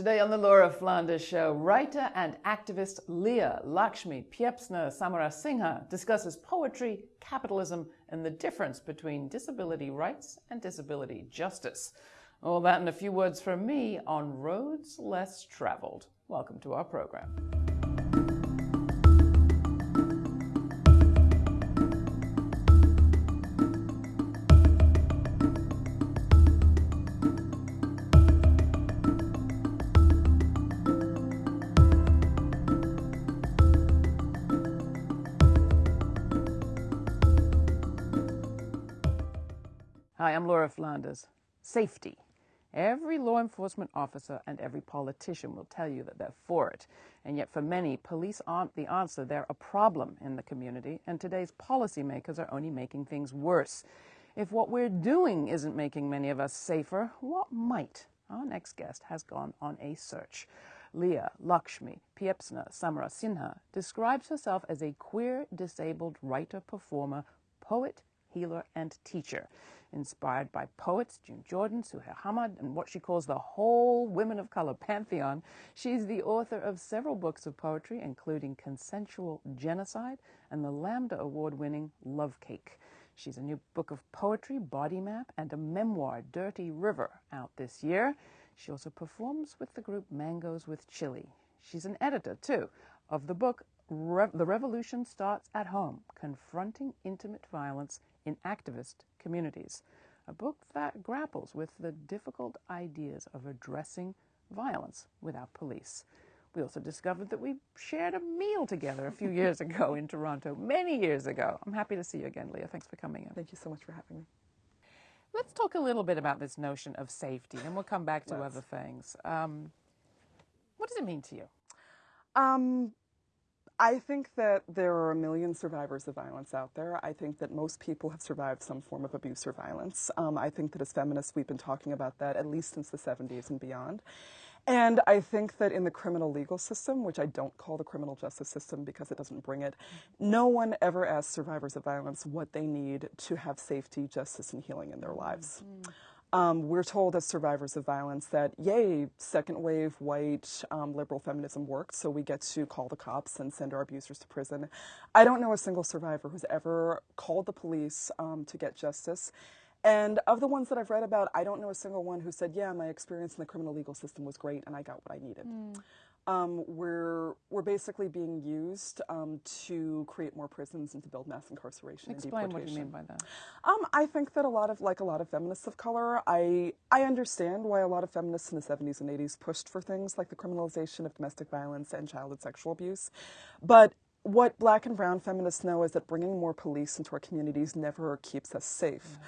Today on the Laura Flanders Show, writer and activist Leah Lakshmi Piepzna Samarasinha discusses poetry, capitalism, and the difference between disability rights and disability justice. All that and a few words from me on Roads Less Traveled. Welcome to our program. Hi, I'm Laura Flanders. Safety. Every law enforcement officer and every politician will tell you that they're for it. And yet, for many, police aren't the answer. They're a problem in the community, and today's policymakers are only making things worse. If what we're doing isn't making many of us safer, what might? Our next guest has gone on a search. Leah Lakshmi Piepzna Samarasinha describes herself as a queer disabled writer, performer, poet, healer, and teacher inspired by poets June Jordan, Suheir Hammad, and what she calls the whole women of color pantheon. She's the author of several books of poetry, including Consensual Genocide and the Lambda Award winning Love Cake. She's a new book of poetry, Body Map, and a memoir, Dirty River, out this year. She also performs with the group Mangoes with Chili. She's an editor, too, of the book Re- The Revolution Starts at Home Confronting Intimate Violence in Activist Communities, a book that grapples with the difficult ideas of addressing violence without police. We also discovered that we shared a meal together a few years ago in Toronto, many years ago. I'm happy to see you again, Leah. Thanks for coming in. Thank you so much for having me. Let's talk a little bit about this notion of safety, and we'll come back to Let's. other things. Um, what does it mean to you? Um, I think that there are a million survivors of violence out there. I think that most people have survived some form of abuse or violence. Um, I think that as feminists, we've been talking about that at least since the 70s and beyond. And I think that in the criminal legal system, which I don't call the criminal justice system because it doesn't bring it, no one ever asks survivors of violence what they need to have safety, justice, and healing in their lives. Mm-hmm. Um, we're told as survivors of violence that, yay, second wave white um, liberal feminism worked, so we get to call the cops and send our abusers to prison. I don't know a single survivor who's ever called the police um, to get justice. And of the ones that I've read about, I don't know a single one who said, yeah, my experience in the criminal legal system was great and I got what I needed. Um, we're, we're basically being used um, to create more prisons and to build mass incarceration Explain and what you mean by that. Um, I think that a lot of, like a lot of feminists of color, I I understand why a lot of feminists in the 70s and 80s pushed for things like the criminalization of domestic violence and childhood sexual abuse, but what black and brown feminists know is that bringing more police into our communities never keeps us safe.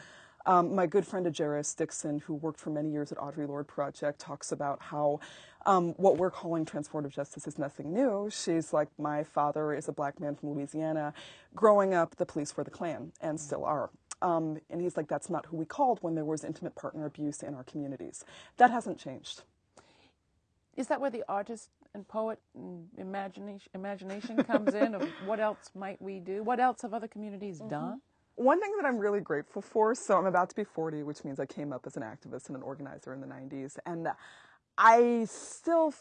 Um, my good friend Ejeris Dixon, who worked for many years at Audre Lorde Project, talks about how um, what we're calling transformative justice is nothing new. She's like, my father is a black man from Louisiana. Growing up, the police were the Klan and still are. Um, and he's like, that's not who we called when there was intimate partner abuse in our communities. That hasn't changed. Is that where the artist and poet and imagination, imagination comes in of what else might we do? What else have other communities done? One thing that I'm really grateful for, so I'm about to be 40, which means I came up as an activist and an organizer in the 90s. And I still,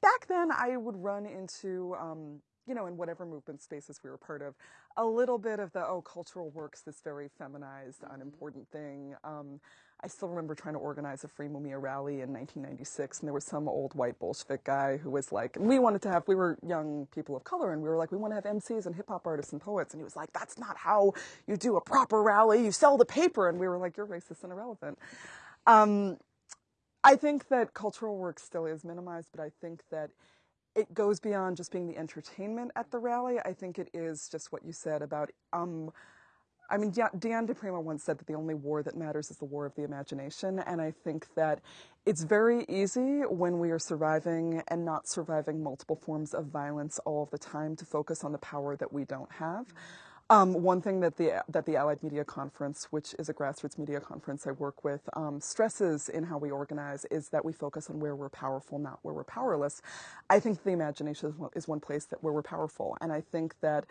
back then, I would run into, um, you know, in whatever movement spaces we were part of, a little bit of the, oh, cultural work's this very feminized, unimportant thing. Um, I still remember trying to organize a Free Mumia rally in 1996, and there was some old white Bolshevik guy who was like, and we wanted to have, we were young people of color, and we were like, we want to have MCs and hip hop artists and poets. And he was like, that's not how you do a proper rally. You sell the paper. And we were like, you're racist and irrelevant. Um, I think that cultural work still is minimized, but I think that it goes beyond just being the entertainment at the rally. I think it is just what you said about, um, I mean, Diane di Prima once said that the only war that matters is the war of the imagination. And I think that it's very easy when we are surviving and not surviving multiple forms of violence all of the time to focus on the power that we don't have. Um, one thing that the that the Allied Media Conference, which is a grassroots media conference I work with, um, stresses in how we organize is that we focus on where we're powerful, not where we're powerless. I think the imagination is one place that where we're powerful, and I think that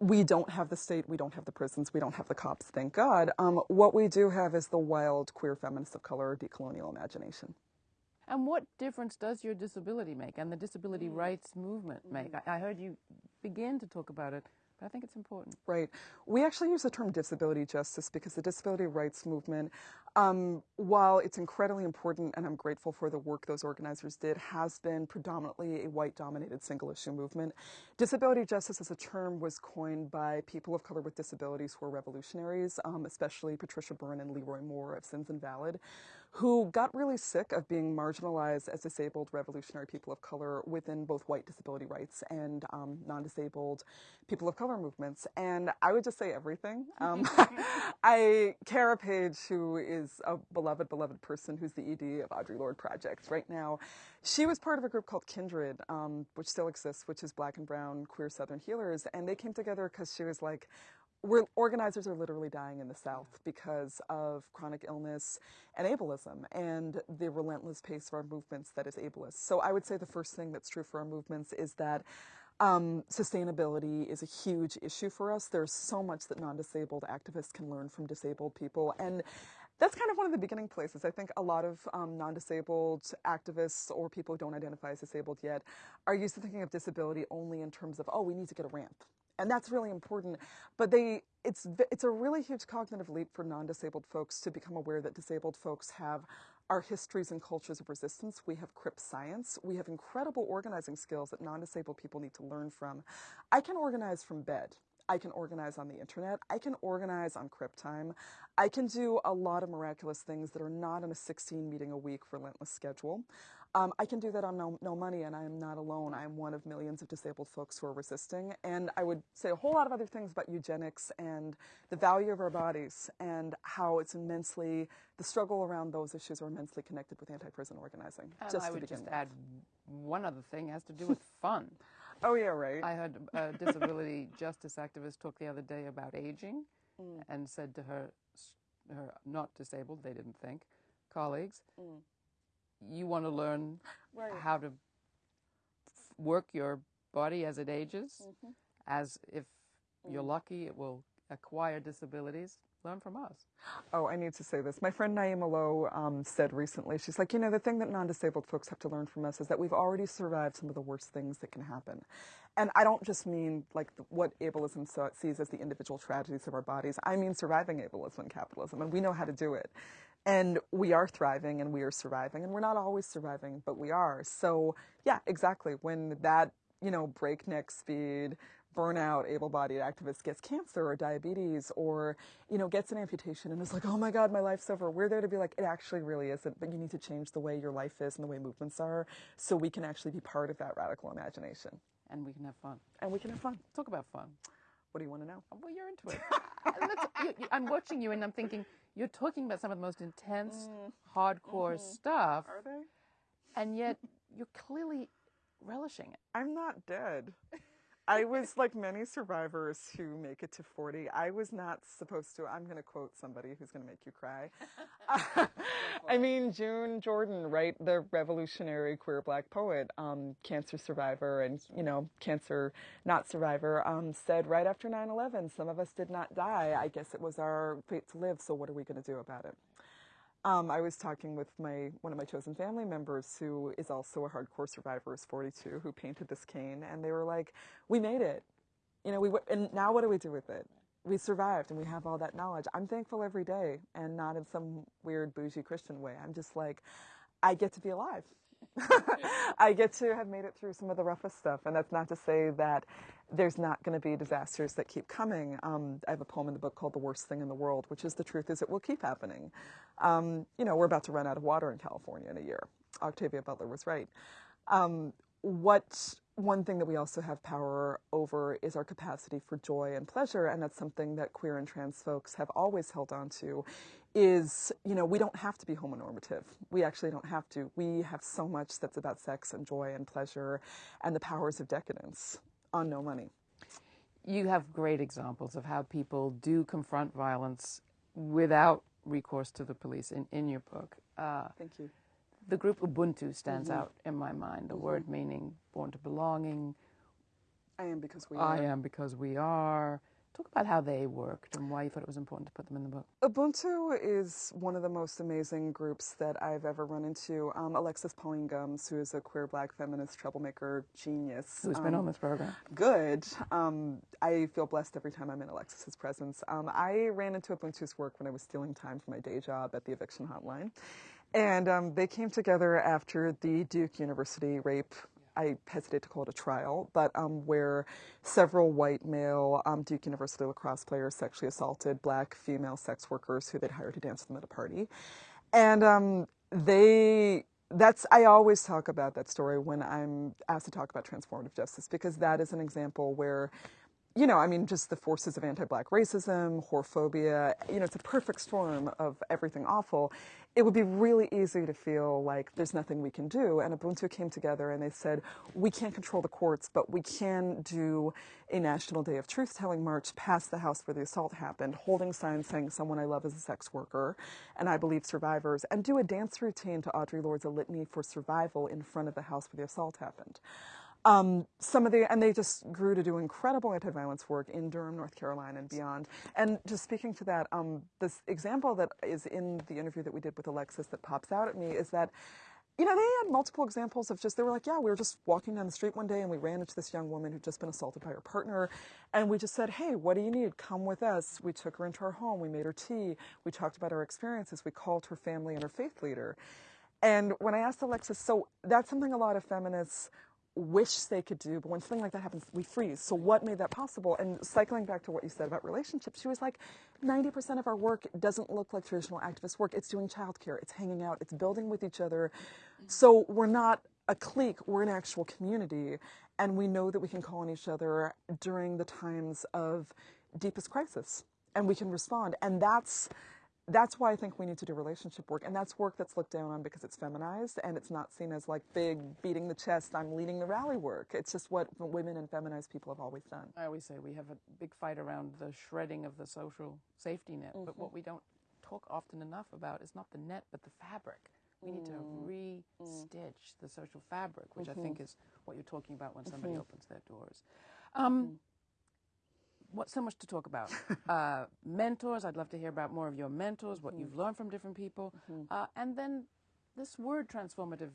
we don't have the state, we don't have the prisons, we don't have the cops, thank God. Um, what we do have is the wild queer feminists of color decolonial imagination. And what difference does your disability make and the disability rights movement make? I, I heard you begin to talk about it, but I think it's important. Right. We actually use the term disability justice because the disability rights movement, um, while it's incredibly important and I'm grateful for the work those organizers did, has been predominantly a white dominated single issue movement. Disability justice as a term was coined by people of color with disabilities who are revolutionaries, um, especially Patricia Berne and Leroy Moore of Sins Invalid, who got really sick of being marginalized as disabled revolutionary people of color within both white disability rights and um, non disabled people of color movements. And I would just say everything. Um, I, Cara Page, who is a beloved, beloved person who's the ED of Audre Lorde Project right now, she was part of a group called Kindred, um, which still exists, which is black and brown queer Southern healers. And they came together because she was like, we're, organizers are literally dying in the South because of chronic illness and ableism and the relentless pace of our movements that is ableist. So I would say the first thing that's true for our movements is that um, sustainability is a huge issue for us. There's so much that non disabled activists can learn from disabled people. And that's kind of one of the beginning places. I think a lot of um, non disabled activists or people who don't identify as disabled yet are used to thinking of disability only in terms of, oh, we need to get a ramp and that's really important. But they, it's it's a really huge cognitive leap for non-disabled folks to become aware that disabled folks have our histories and cultures of resistance. We have CRIP science. We have incredible organizing skills that non-disabled people need to learn from. I can organize from bed. I can organize on the internet. I can organize on Crip Time. I can do a lot of miraculous things that are not in a 16 meeting a week relentless schedule. Um, I can do that on no, no money, and I am not alone. I am one of millions of disabled folks who are resisting. And I would say a whole lot of other things about eugenics and the value of our bodies and how it's immensely, the struggle around those issues are immensely connected with anti prison organizing. And just I to would begin just with. add one other thing has to do with fun. Oh, yeah, right. I heard a disability justice activist talk the other day about aging and said to her, her not disabled, they didn't think, colleagues, you want to learn Right. how to f- work your body as it ages, as if you're lucky, it will acquire disabilities. Learn from us. Oh, I need to say this. My friend Naima Lowe um, said recently, she's like, you know, the thing that non disabled folks have to learn from us is that we've already survived some of the worst things that can happen. And I don't just mean like the, what ableism so, sees as the individual tragedies of our bodies, I mean surviving ableism and capitalism, and we know how to do it. And we are thriving and we are surviving, and we're not always surviving, but we are. So, yeah, exactly. When that, you know, breakneck speed, burnout able-bodied activist gets cancer or diabetes or you know gets an amputation and is like oh my god my life's over we're there to be like it actually really isn't but you need to change the way your life is and the way movements are so we can actually be part of that radical imagination And we can have fun. and we can have fun Talk about fun. What do you want to know? Well, you're into it. You, you, I'm watching you and I'm thinking, you're talking about some of the most intense, mm. hardcore mm-hmm. stuff, are they? And yet you're clearly relishing it. i'm not dead I was like many survivors who make it to 40. I was not supposed to. I'm going to quote somebody who's going to make you cry. I mean, June Jordan, right? The revolutionary queer black poet, um, cancer survivor, and, you know, cancer not survivor, um, said right after 9 11, some of us did not die. I guess it was our fate to live, so what are we going to do about it? Um, I was talking with my one of my chosen family members who is also a hardcore survivor, is 42, who painted this cane, and they were like, "We made it, you know. We and now what do we do with it? We survived, and we have all that knowledge. I'm thankful every day, and not in some weird bougie Christian way. I'm just like, I get to be alive. I get to have made it through some of the roughest stuff, and that's not to say that there's not going to be disasters that keep coming. Um, I have a poem in the book called "The Worst Thing in the World," which is the truth is it will keep happening. Um, you know, we're about to run out of water in California in a year. Octavia Butler was right. Um, what one thing that we also have power over is our capacity for joy and pleasure, and that's something that queer and trans folks have always held on to. Is you know we don't have to be homonormative. We actually don't have to. We have so much that's about sex and joy and pleasure, and the powers of decadence on no money. You have great examples of how people do confront violence without recourse to the police in, in your book. Uh, Thank you. the group Ubuntu stands out in my mind, the word meaning born to belonging, I am because we I are. am because we are, Talk about how they worked and why you thought it was important to put them in the book. Ubuntu is one of the most amazing groups that I've ever run into. Um, Alexis Pauline Gumbs, who is a queer black feminist troublemaker genius. Who's um, been on this program. Good. Um, I feel blessed every time I'm in Alexis's presence. Um, I ran into Ubuntu's work when I was stealing time from my day job at the eviction hotline. And um, they came together after the Duke University rape I hesitate to call it a trial, but um, where several white male um, Duke University lacrosse players sexually assaulted black female sex workers who they'd hired to dance with them at a party. And um, they, that's, I always talk about that story when I'm asked to talk about transformative justice because that is an example where you know, I mean, just the forces of anti-black racism, whorephobia, you know, it's a perfect storm of everything awful. It would be really easy to feel like there's nothing we can do. And Ubuntu came together and they said, we can't control the courts, but we can do a National Day of Truth-Telling March past the house where the assault happened, holding signs saying someone I love is a sex worker, and I believe survivors, and do a dance routine to Audre Lorde's A Litany for Survival in front of the house where the assault happened. Um, some of the, and they just grew to do incredible anti-violence work in Durham, North Carolina and beyond. And just speaking to that, um, this example that is in the interview that we did with Alexis that pops out at me is that, you know, they had multiple examples of just, they were like, yeah, we were just walking down the street one day and we ran into this young woman who'd just been assaulted by her partner. And we just said, hey, what do you need? Come with us. We took her into our home. We made her tea. We talked about our experiences. We called her family and her faith leader. And when I asked Alexis, so that's something a lot of feminists wish they could do, but when something like that happens, we freeze. So what made that possible? And cycling back to what you said about relationships, she was like, 90% of our work doesn't look like traditional activist work. It's doing childcare, it's hanging out, it's building with each other. Mm-hmm. So we're not a clique, we're an actual community. And we know that we can call on each other during the times of deepest crisis and we can respond. And that's that's why I think we need to do relationship work. And that's work that's looked down on because it's feminized and it's not seen as like big beating the chest, I'm leading the rally work. It's just what women and feminized people have always done. I always say we have a big fight around the shredding of the social safety net, mm-hmm. but what we don't talk often enough about is not the net, but the fabric. We need to mm. re-stitch the social fabric, which mm-hmm. I think is what you're talking about when somebody mm-hmm. opens their doors. Um, mm what so much to talk about. uh, mentors, I'd love to hear about more of your mentors, what mm-hmm. you've learned from different people, mm-hmm. uh, and then this word transformative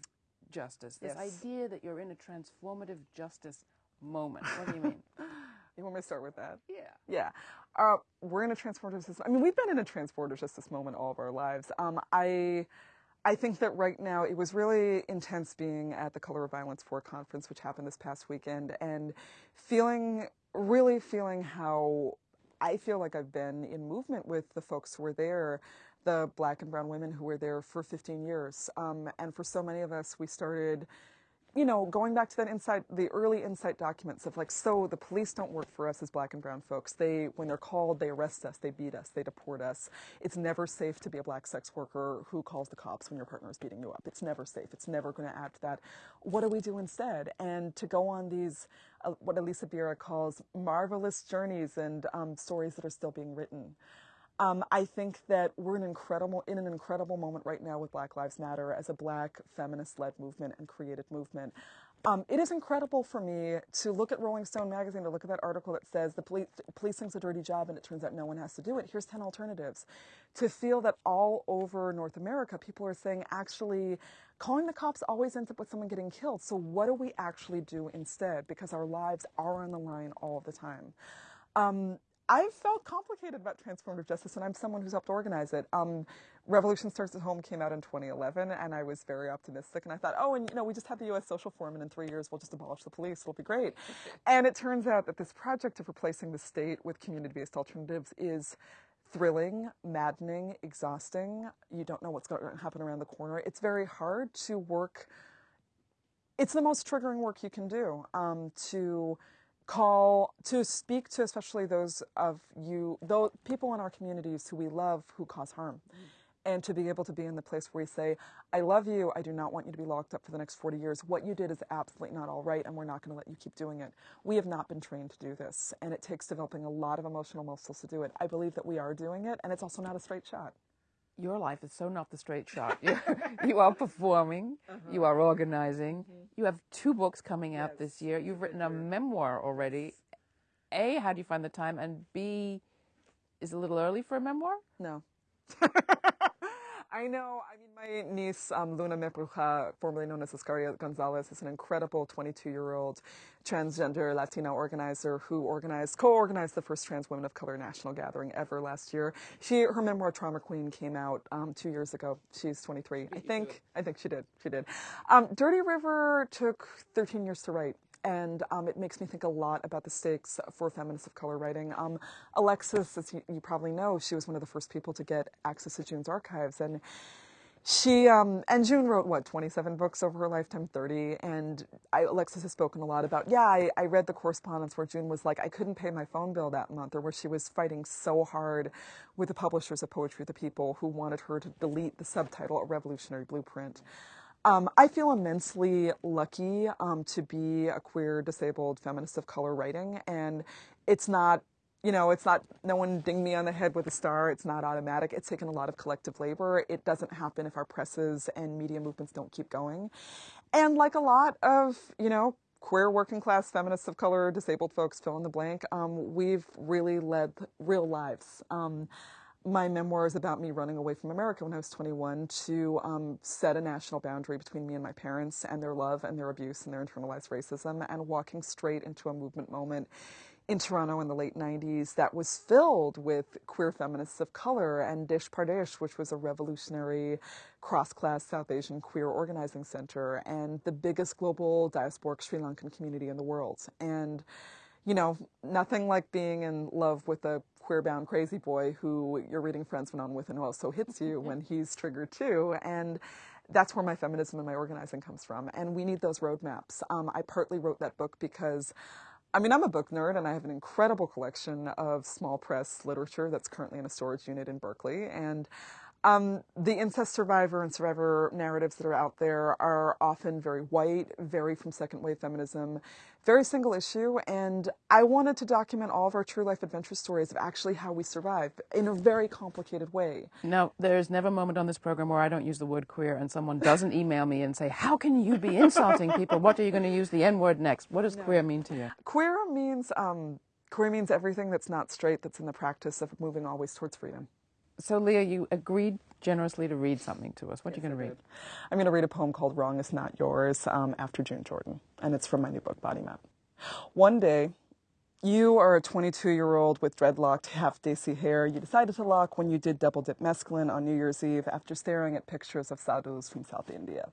justice, this yes. idea that you're in a transformative justice moment. What do you mean? you want me to start with that? Yeah. Yeah. Uh, we're in a transformative system. I mean, we've been in a transformative justice moment all of our lives. Um, I. I think that right now it was really intense being at the Color of Violence 4 conference, which happened this past weekend, and feeling really feeling how I feel like I've been in movement with the folks who were there, the black and brown women who were there for 15 years. Um, and for so many of us, we started you know, going back to that insight, the early insight documents of like, so the police don't work for us as black and brown folks. They, when they're called, they arrest us, they beat us, they deport us. It's never safe to be a black sex worker who calls the cops when your partner is beating you up. It's never safe. It's never going to add to that. What do we do instead? And to go on these, uh, what Alisa Bierria calls marvelous journeys and um, stories that are still being written. Um, I think that we're an incredible in an incredible moment right now with Black Lives Matter as a Black feminist-led movement and creative movement. Um, it is incredible for me to look at Rolling Stone magazine to look at that article that says the police policing's a dirty job and it turns out no one has to do it. Here's 10 alternatives. To feel that all over North America, people are saying actually calling the cops always ends up with someone getting killed. So what do we actually do instead? Because our lives are on the line all the time. Um, I felt complicated about transformative justice, and I'm someone who's helped organize it. Um, Revolution Starts at Home came out in 2011, and I was very optimistic. And I thought, oh, and you know, we just had the U.S. Social Forum, and in three years we'll just abolish the police. It'll be great. and it turns out that this project of replacing the state with community-based alternatives is thrilling, maddening, exhausting. You don't know what's going to happen around the corner. It's very hard to work. It's the most triggering work you can do um, to call to speak to especially those of you those people in our communities who we love who cause harm mm. and to be able to be in the place where we say i love you i do not want you to be locked up for the next 40 years what you did is absolutely not all right and we're not going to let you keep doing it we have not been trained to do this and it takes developing a lot of emotional muscles to do it i believe that we are doing it and it's also not a straight shot your life is so not the straight shot. You are performing, uh-huh. you are organizing. Mm-hmm. You have two books coming out yes. this year. You've written a memoir already. A, how do you find the time? And B, is it a little early for a memoir? No. I know. I mean, my niece, um, Luna Merbruja, formerly known as Oscaria Gonzalez, is an incredible 22 year old transgender Latina organizer who organized, co organized the first Trans Women of Color National Gathering ever last year. She, her memoir, Trauma Queen, came out um, two years ago. She's 23. I think, I think she did. She did. Um, Dirty River took 13 years to write and um, it makes me think a lot about the stakes for feminists of color writing. Um, Alexis, as you, you, probably know, she was one of the first people to get access to June's archives, and she um, and June wrote what 27 books over her lifetime, 30. And I, Alexis has spoken a lot about. Yeah, I, I read the correspondence where June was like, I couldn't pay my phone bill that month, or where she was fighting so hard with the publishers of Poetry the People who wanted her to delete the subtitle A Revolutionary Blueprint. Um, I feel immensely lucky um, to be a queer, disabled feminist of color writing, and it's not, you know, it's not. No one dinged me on the head with a star. It's not automatic. It's taken a lot of collective labor. It doesn't happen if our presses and media movements don't keep going, and like a lot of, you know, queer working class feminists of color, disabled folks, fill in the blank, um, we've really led real lives. My memoir is about me running away from America when I was 21 to um, set a national boundary between me and my parents and their love and their abuse and their internalized racism and walking straight into a movement moment in Toronto in the late 90s that was filled with queer feminists of color and Desh Pardesh, which was a revolutionary cross class South Asian queer organizing center and the biggest global diasporic Sri Lankan community in the world. And you know, nothing like being in love with a queer bound crazy boy who you're reading went on with and who also hits you when he's triggered too. And that's where my feminism and my organizing comes from. And we need those roadmaps. Um, I partly wrote that book because. I mean, I'm a book nerd and I have an incredible collection of small press literature that's currently in a storage unit in Berkeley. And um, the incest survivor and survivor narratives that are out there are often very white, very from second wave feminism, very single issue. And I wanted to document all of our true life adventure stories of actually how we survive in a very complicated way. No, there's never a moment on this program where I don't use the word queer and someone doesn't email me and say, How can you be insulting people? What are you going to use the N word next? What does no. queer mean to you? Queer means. Um, queer means everything that's not straight that's in the practice of moving always towards freedom. So, Leah, you agreed generously to read something to us. What are you going to read? I'm going to read a poem called Wrong is Not Yours um, after June Jordan, and it's from my new book, Body Map. One day, you are a 22 year old with dreadlocked, half desi hair. You decided to lock when you did double dip mescaline on New Year's Eve after staring at pictures of sadhus from South India.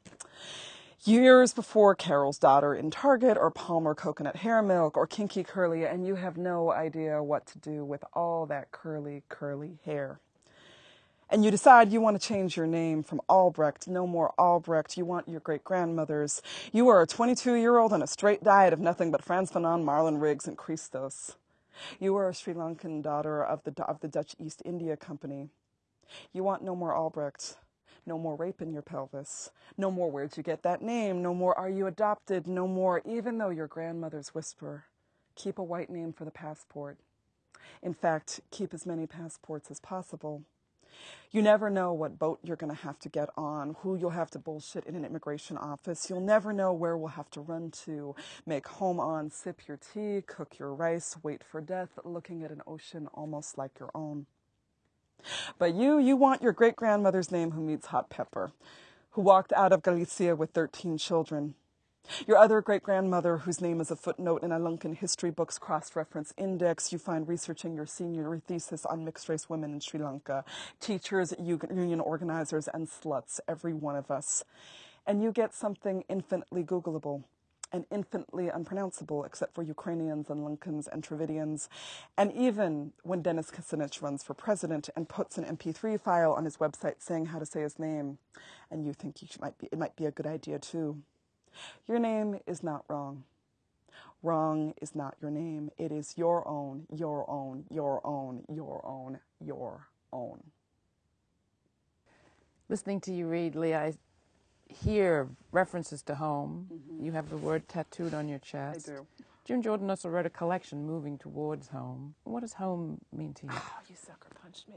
Years before Carol's daughter in Target or Palmer coconut hair milk or kinky curly, and you have no idea what to do with all that curly, curly hair and you decide you want to change your name from Albrecht, no more Albrecht, you want your great grandmother's. You are a 22 year old on a straight diet of nothing but Frantz Fanon, Marlon Riggs, and Chrystos. You are a Sri Lankan daughter of the, of the Dutch East India Company. You want no more Albrecht, no more rape in your pelvis, no more where'd you get that name, no more are you adopted, no more even though your grandmother's whisper. Keep a white name for the passport. In fact, keep as many passports as possible. You never know what boat you're going to have to get on, who you'll have to bullshit in an immigration office. You'll never know where we'll have to run to, make home on, sip your tea, cook your rice, wait for death, looking at an ocean almost like your own. But you, you want your great grandmother's name who meets hot pepper, who walked out of Galicia with 13 children, your other great grandmother, whose name is a footnote in a Lankan history book's cross reference index, you find researching your senior thesis on mixed race women in Sri Lanka, teachers, union organizers, and sluts, every one of us. And you get something infinitely Googleable and infinitely unpronounceable except for Ukrainians and Lankans and Dravidians. And even when Dennis Kucinich runs for president and puts an MP3 file on his website saying how to say his name, and you think might be, it might be a good idea too. Your name is not wrong. Wrong is not your name. It is your own, your own, your own, your own, your own. Listening to you read, Leah, I hear references to home. Mm-hmm. You have the word tattooed on your chest. I do. June Jordan also wrote a collection, Moving Towards Home. What does home mean to you? Oh, you sucker punched me.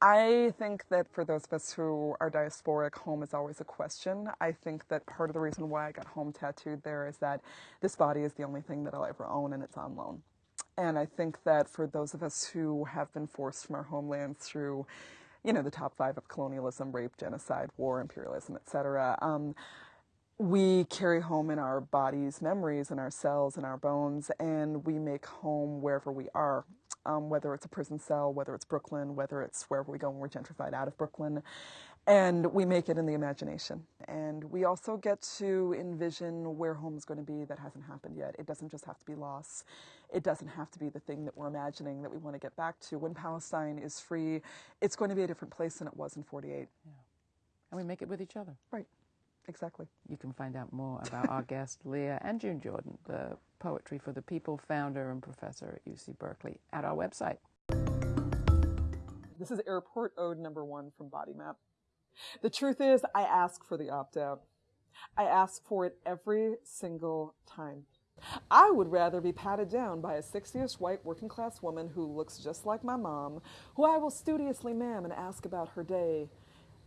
I think that for those of us who are diasporic, home is always a question. I think that part of the reason why I got home tattooed there is that this body is the only thing that I'll ever own and it's on loan. And I think that for those of us who have been forced from our homelands through, you know, the top five of colonialism, rape, genocide, war, imperialism, etc., um, we carry home in our bodies memories in our cells and our bones, and we make home wherever we are. Um, whether it's a prison cell, whether it's Brooklyn, whether it's wherever we go when we're gentrified out of Brooklyn. And we make it in the imagination. And we also get to envision where home is going to be that hasn't happened yet. It doesn't just have to be loss. It doesn't have to be the thing that we're imagining that we want to get back to. When Palestine is free, it's going to be a different place than it was in 48. Yeah. And we make it with each other. Right. Exactly. You can find out more about our guest, Leah and June Jordan, the Poetry for the People founder and professor at UC Berkeley, at our website. This is Airport Ode number one from Body Map. The truth is, I ask for the opt out. I ask for it every single time. I would rather be patted down by a 60ish white working class woman who looks just like my mom, who I will studiously ma'am and ask about her day,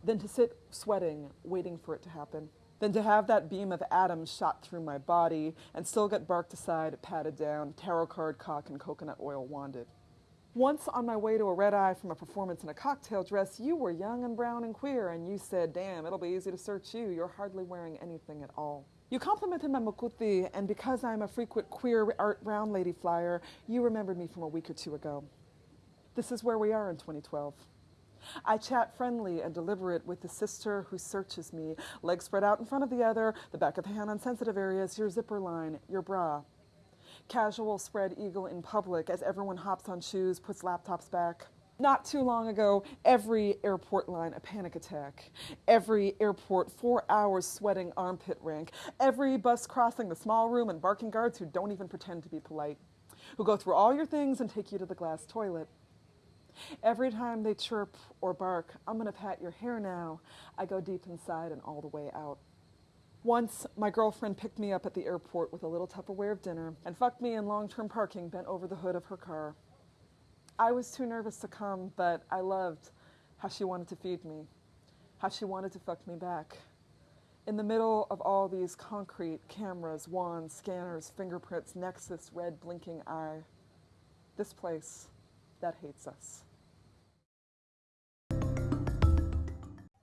than to sit sweating, waiting for it to happen, than to have that beam of atoms shot through my body and still get barked aside, patted down, tarot card cock and coconut oil wanded. Once on my way to a red eye from a performance in a cocktail dress, you were young and brown and queer, and you said, Damn, it'll be easy to search you. You're hardly wearing anything at all. You complimented my mukuti, and because I'm a frequent queer art round lady flyer, you remembered me from a week or two ago. This is where we are in 2012. I chat friendly and deliberate with the sister who searches me, legs spread out in front of the other, the back of the hand on sensitive areas, your zipper line, your bra. Casual spread eagle in public as everyone hops on shoes, puts laptops back. Not too long ago, every airport line a panic attack. Every airport four hours sweating armpit rank. Every bus crossing the small room and barking guards who don't even pretend to be polite. Who go through all your things and take you to the glass toilet. Every time they chirp or bark, I'm going to pat your hair now, I go deep inside and all the way out. Once, my girlfriend picked me up at the airport with a little Tupperware of dinner and fucked me in long term parking bent over the hood of her car. I was too nervous to come, but I loved how she wanted to feed me, how she wanted to fuck me back. In the middle of all these concrete cameras, wands, scanners, fingerprints, nexus, red blinking eye, this place that hates us.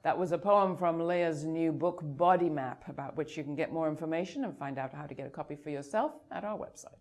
That was a poem from Leah's new book, Body Map, about which you can get more information and find out how to get a copy for yourself at our website.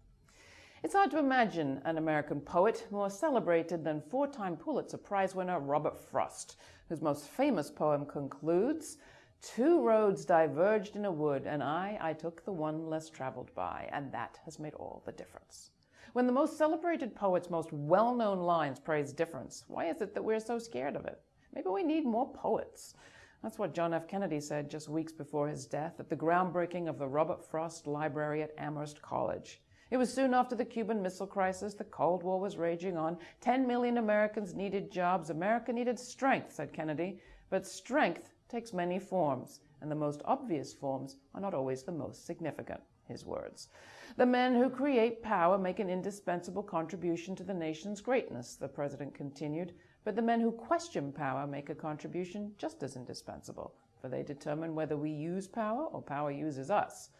It's hard to imagine an American poet more celebrated than four time Pulitzer Prize winner Robert Frost, whose most famous poem concludes Two roads diverged in a wood, and I, I took the one less traveled by, and that has made all the difference. When the most celebrated poet's most well known lines praise difference, why is it that we're so scared of it? Maybe we need more poets. That's what John F. Kennedy said just weeks before his death at the groundbreaking of the Robert Frost Library at Amherst College. It was soon after the Cuban Missile Crisis, the Cold War was raging on. 10 million Americans needed jobs. America needed strength, said Kennedy. But strength takes many forms, and the most obvious forms are not always the most significant, his words. The men who create power make an indispensable contribution to the nation's greatness, the president continued. But the men who question power make a contribution just as indispensable, for they determine whether we use power or power uses us.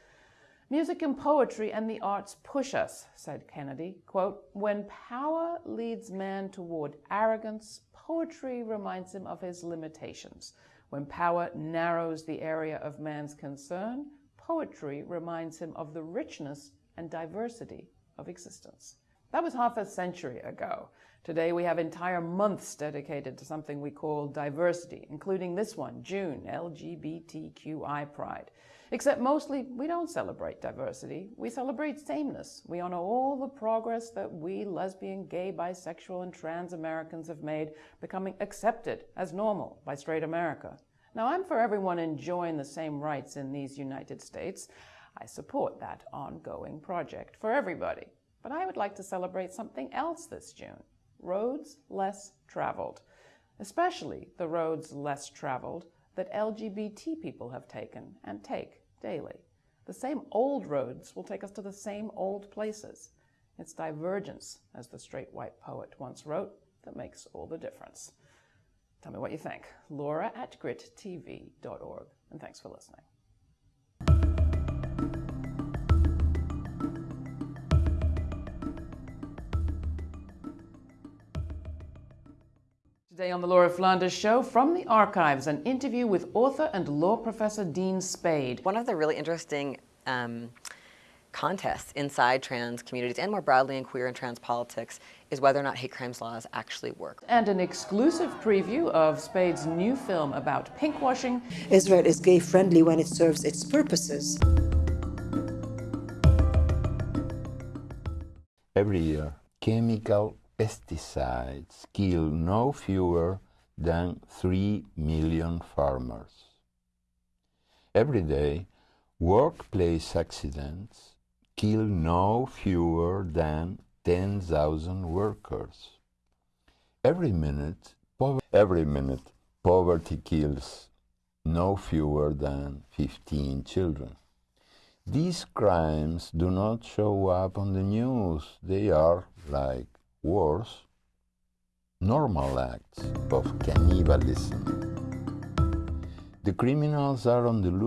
Music and poetry and the arts push us, said Kennedy. Quote, when power leads man toward arrogance, poetry reminds him of his limitations. When power narrows the area of man's concern, poetry reminds him of the richness and diversity of existence. That was half a century ago. Today we have entire months dedicated to something we call diversity, including this one, June, LGBTQI Pride. Except mostly we don't celebrate diversity, we celebrate sameness. We honor all the progress that we lesbian, gay, bisexual, and trans Americans have made becoming accepted as normal by straight America. Now I'm for everyone enjoying the same rights in these United States. I support that ongoing project for everybody. But I would like to celebrate something else this June roads less traveled, especially the roads less traveled that LGBT people have taken and take daily. The same old roads will take us to the same old places. It's divergence, as the straight white poet once wrote, that makes all the difference. Tell me what you think. Laura at grittv.org. And thanks for listening. Today on the Laura Flanders Show, from the archives, an interview with author and law professor Dean Spade. One of the really interesting um, contests inside trans communities and more broadly in queer and trans politics is whether or not hate crimes laws actually work. And an exclusive preview of Spade's new film about pinkwashing. Israel is gay friendly when it serves its purposes. Every year, chemical pesticides kill no fewer than 3 million farmers. Every day, workplace accidents kill no fewer than 10,000 workers. Every minute, every minute, poverty kills no fewer than 15 children. These crimes do not show up on the news. They are like wars, normal acts of cannibalism. The criminals are on the loose.